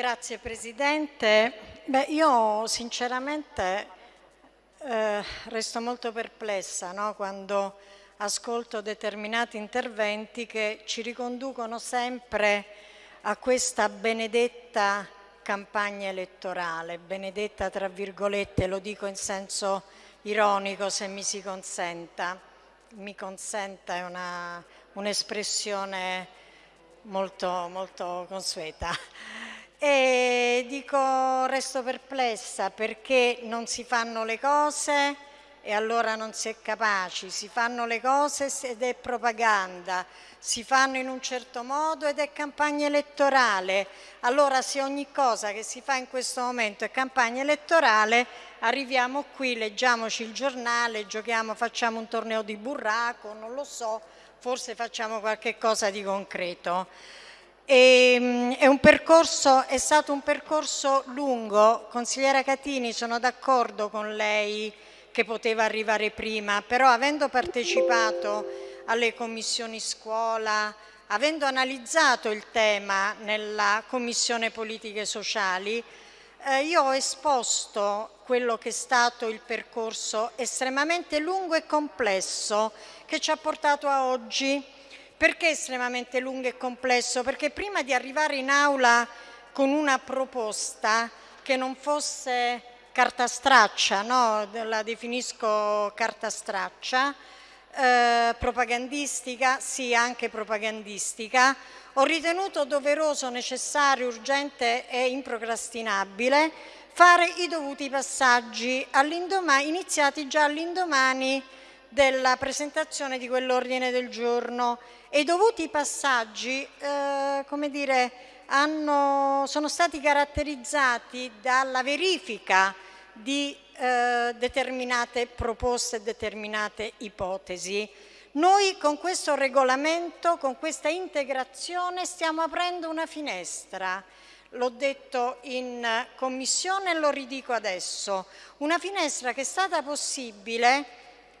Grazie Presidente. Beh, io sinceramente eh, resto molto perplessa no? quando ascolto determinati interventi che ci riconducono sempre a questa benedetta campagna elettorale, benedetta tra virgolette, lo dico in senso ironico se mi si consenta, mi consenta è un'espressione un molto, molto consueta. E dico, resto perplessa perché non si fanno le cose e allora non si è capaci, si fanno le cose ed è propaganda, si fanno in un certo modo ed è campagna elettorale. Allora se ogni cosa che si fa in questo momento è campagna elettorale, arriviamo qui, leggiamoci il giornale, giochiamo, facciamo un torneo di burraco, non lo so, forse facciamo qualche cosa di concreto. E, ehm, è, percorso, è stato un percorso lungo, consigliera Catini sono d'accordo con lei che poteva arrivare prima, però avendo partecipato alle commissioni scuola, avendo analizzato il tema nella Commissione Politiche Sociali, eh, io ho esposto quello che è stato il percorso estremamente lungo e complesso che ci ha portato a oggi. Perché estremamente lungo e complesso? Perché prima di arrivare in aula con una proposta che non fosse carta straccia, no? la definisco carta straccia, eh, propagandistica, sì anche propagandistica, ho ritenuto doveroso, necessario, urgente e improcrastinabile fare i dovuti passaggi iniziati già all'indomani della presentazione di quell'ordine del giorno. E i dovuti passaggi eh, come dire, hanno, sono stati caratterizzati dalla verifica di eh, determinate proposte e determinate ipotesi. Noi con questo regolamento, con questa integrazione stiamo aprendo una finestra, l'ho detto in commissione e lo ridico adesso, una finestra che è stata possibile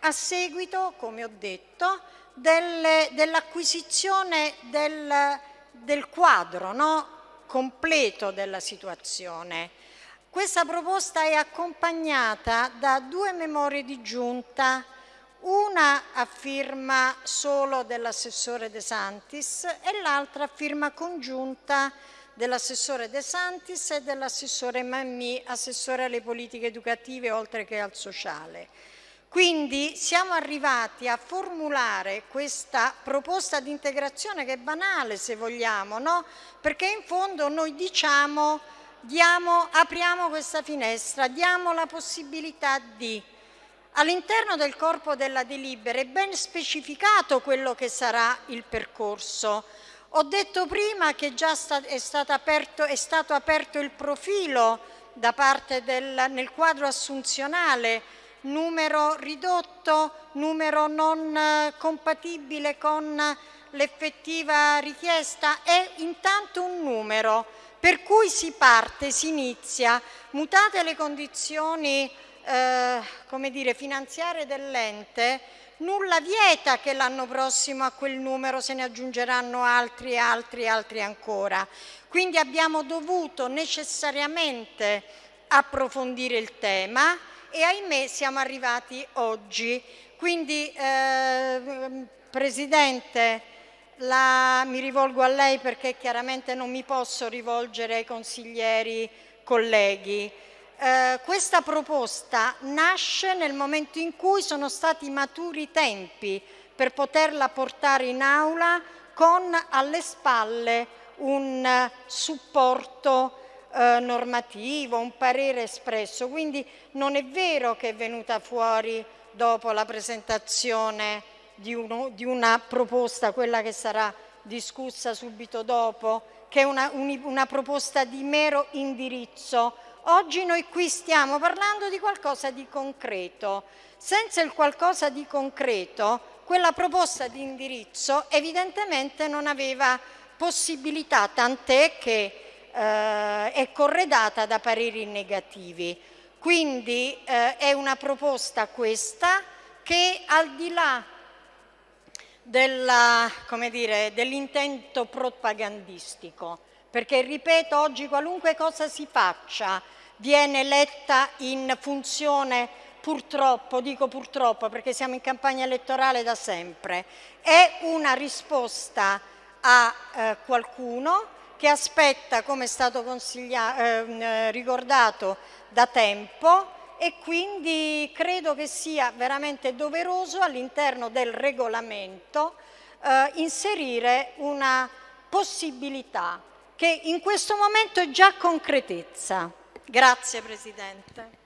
a seguito, come ho detto, dell'acquisizione del, del, quadro no? completo della situazione. Questa proposta è accompagnata da due memorie di giunta, una a firma solo dell'assessore De Santis e l'altra a firma congiunta dell'assessore De Santis e dell'assessore Mammi, assessore alle politiche educative oltre che al sociale. Quindi siamo arrivati a formulare questa proposta di integrazione che è banale se vogliamo, no? perché in fondo noi diciamo diamo, apriamo questa finestra, diamo la possibilità di. All'interno del corpo della delibera è ben specificato quello che sarà il percorso. Ho detto prima che già è, stato aperto, è stato aperto il profilo del, nel quadro assunzionale, numero ridotto, numero non eh, compatibile con l'effettiva richiesta, è intanto un numero. Per cui si parte, si inizia, mutate le condizioni eh, come dire, finanziarie dell'ente, nulla vieta che l'anno prossimo a quel numero se ne aggiungeranno altri, altri, altri ancora. Quindi abbiamo dovuto necessariamente approfondire il tema e ahimè siamo arrivati oggi. Quindi eh, Presidente, la, mi rivolgo a lei perché chiaramente non mi posso rivolgere ai consiglieri colleghi. Eh, questa proposta nasce nel momento in cui sono stati maturi i tempi per poterla portare in aula con alle spalle un supporto eh, normativo, un parere espresso. Quindi non è vero che è venuta fuori dopo la presentazione di, uno, di una proposta, quella che sarà discussa subito dopo, che è una, un, una proposta di mero indirizzo. Oggi noi qui stiamo parlando di qualcosa di concreto. Senza il qualcosa di concreto, quella proposta di indirizzo evidentemente non aveva possibilità, tant'è che eh, è corredata da pareri negativi. Quindi eh, è una proposta questa che al di là dell'intento propagandistico, perché ripeto, oggi qualunque cosa si faccia viene letta in funzione purtroppo, dico purtroppo perché siamo in campagna elettorale da sempre, è una risposta a eh, qualcuno che aspetta, come è stato eh, ricordato, da tempo e quindi credo che sia veramente doveroso all'interno del regolamento eh, inserire una possibilità che in questo momento è già concretezza. Grazie Presidente.